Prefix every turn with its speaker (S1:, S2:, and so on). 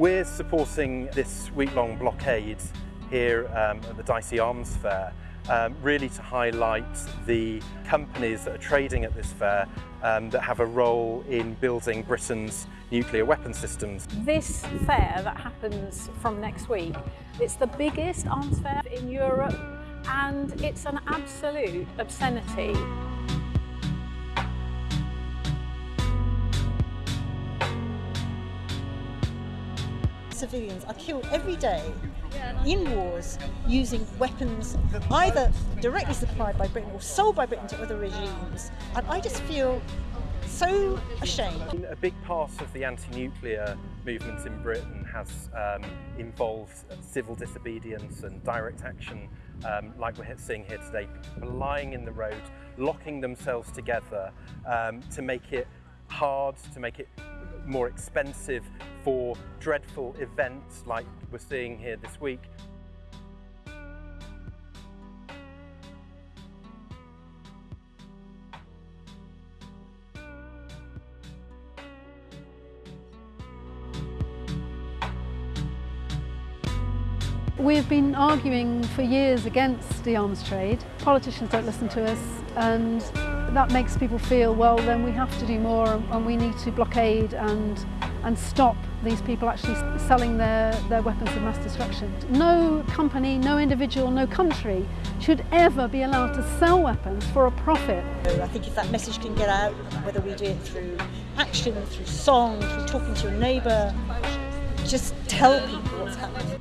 S1: We're supporting this week-long blockade here um, at the DSEI Arms Fair um, really to highlight the companies that are trading at this fair um, that have a role in building Britain's nuclear weapon systems.
S2: This fair that happens from next week, it's the biggest arms fair in Europe and it's an absolute obscenity.
S3: Civilians are killed every day in wars using weapons either directly supplied by Britain or sold by Britain to other regimes. And I just feel so ashamed.
S1: A big part of the anti-nuclear movement in Britain has um, involved civil disobedience and direct action um, like we're seeing here today, people lying in the road, locking themselves together um, to make it hard, to make it more expensive for dreadful events like we're seeing here this week.
S4: We've been arguing for years against the arms trade. Politicians don't listen to us and that makes people feel, well, then we have to do more and we need to blockade and, and stop these people actually selling their, their weapons of mass destruction. No company, no individual, no country should ever be allowed to sell weapons for a profit.
S3: I think if that message can get out, whether we do it through action, through song, through talking to your neighbour, just tell people what's happening.